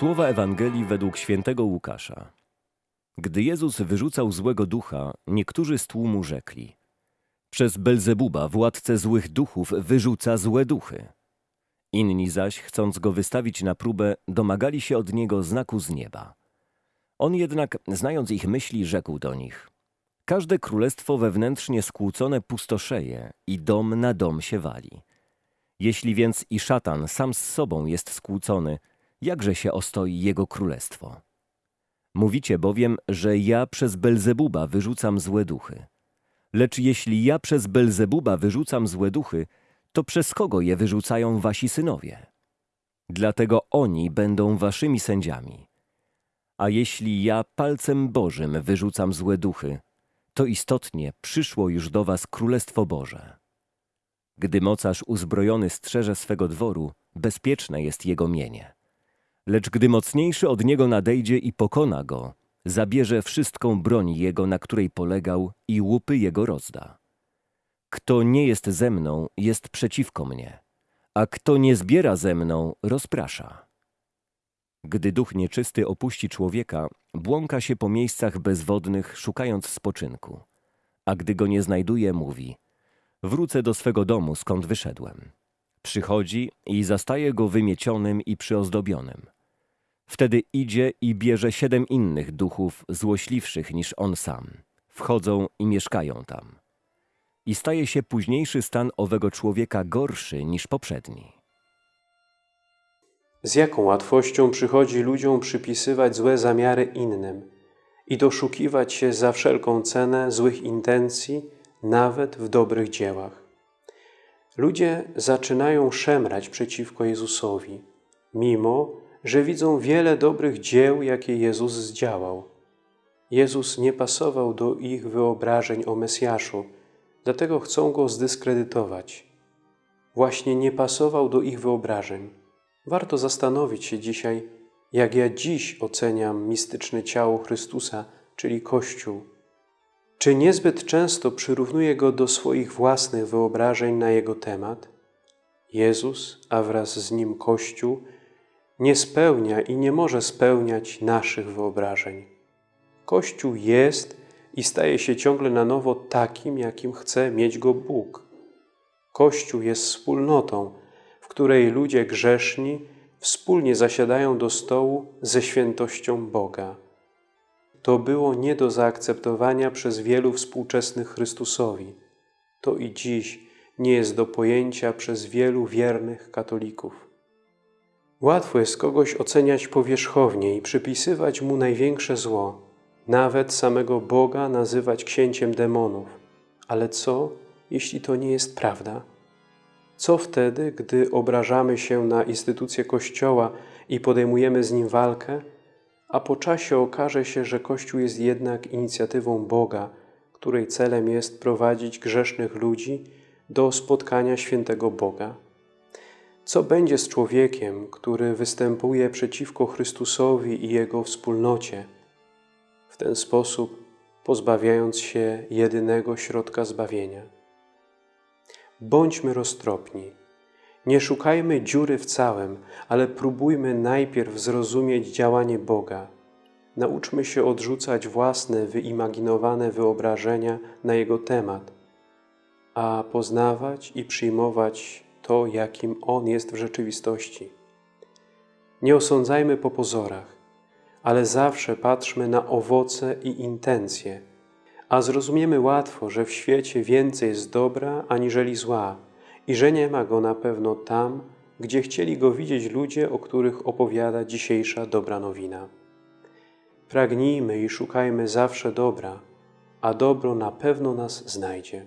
Słowa Ewangelii według świętego Łukasza. Gdy Jezus wyrzucał złego ducha, niektórzy z tłumu rzekli: Przez Belzebuba, władcę złych duchów, wyrzuca złe duchy. Inni zaś, chcąc go wystawić na próbę, domagali się od niego znaku z nieba. On jednak, znając ich myśli, rzekł do nich: Każde królestwo wewnętrznie skłócone pustoszeje i dom na dom się wali. Jeśli więc i szatan sam z sobą jest skłócony, jakże się ostoi jego królestwo? Mówicie bowiem, że ja przez Belzebuba wyrzucam złe duchy. Lecz jeśli ja przez Belzebuba wyrzucam złe duchy, to przez kogo je wyrzucają wasi synowie? Dlatego oni będą waszymi sędziami. A jeśli ja palcem Bożym wyrzucam złe duchy, to istotnie przyszło już do was Królestwo Boże. Gdy mocarz uzbrojony strzeże swego dworu, bezpieczne jest jego mienie. Lecz gdy mocniejszy od niego nadejdzie i pokona go, zabierze wszystką broń jego, na której polegał i łupy jego rozda. Kto nie jest ze mną, jest przeciwko mnie, a kto nie zbiera ze mną, rozprasza. Gdy duch nieczysty opuści człowieka, błąka się po miejscach bezwodnych, szukając spoczynku. A gdy go nie znajduje, mówi: Wrócę do swego domu, skąd wyszedłem. Przychodzi i zastaje go wymiecionym i przyozdobionym. Wtedy idzie i bierze siedem innych duchów, złośliwszych niż on sam. Wchodzą i mieszkają tam. I staje się późniejszy stan owego człowieka gorszy niż poprzedni. Z jaką łatwością przychodzi ludziom przypisywać złe zamiary innym i doszukiwać się za wszelką cenę złych intencji, nawet w dobrych dziełach. Ludzie zaczynają szemrać przeciwko Jezusowi, mimo że widzą wiele dobrych dzieł, jakie Jezus zdziałał. Jezus nie pasował do ich wyobrażeń o Mesjaszu, dlatego chcą Go zdyskredytować. Właśnie nie pasował do ich wyobrażeń. Warto zastanowić się dzisiaj, jak ja dziś oceniam mistyczne ciało Chrystusa, czyli Kościół. Czy niezbyt często przyrównuję go do swoich własnych wyobrażeń na jego temat? Jezus, a wraz z nim Kościół, nie spełnia i nie może spełniać naszych wyobrażeń. Kościół jest i staje się ciągle na nowo takim, jakim chce mieć go Bóg. Kościół jest wspólnotą, w której ludzie grzeszni wspólnie zasiadają do stołu ze świętością Boga. To było nie do zaakceptowania przez wielu współczesnych Chrystusowi. To i dziś nie jest do pojęcia przez wielu wiernych katolików. Łatwo jest kogoś oceniać powierzchownie i przypisywać mu największe zło, nawet samego Boga nazywać księciem demonów. Ale co, jeśli to nie jest prawda? Co wtedy, gdy obrażamy się na instytucję Kościoła i podejmujemy z nim walkę, a po czasie okaże się, że Kościół jest jednak inicjatywą Boga, której celem jest prowadzić grzesznych ludzi do spotkania świętego Boga? Co będzie z człowiekiem, który występuje przeciwko Chrystusowi i Jego wspólnocie, w ten sposób pozbawiając się jedynego środka zbawienia? Bądźmy roztropni. Nie szukajmy dziury w całym, ale próbujmy najpierw zrozumieć działanie Boga. Nauczmy się odrzucać własne, wyimaginowane wyobrażenia na Jego temat, a poznawać i przyjmować to, jakim On jest w rzeczywistości. Nie osądzajmy po pozorach, ale zawsze patrzmy na owoce i intencje, a zrozumiemy łatwo, że w świecie więcej jest dobra aniżeli zła i że nie ma go na pewno tam, gdzie chcieli go widzieć ludzie, o których opowiada dzisiejsza dobra nowina. Pragnijmy i szukajmy zawsze dobra, a dobro na pewno nas znajdzie.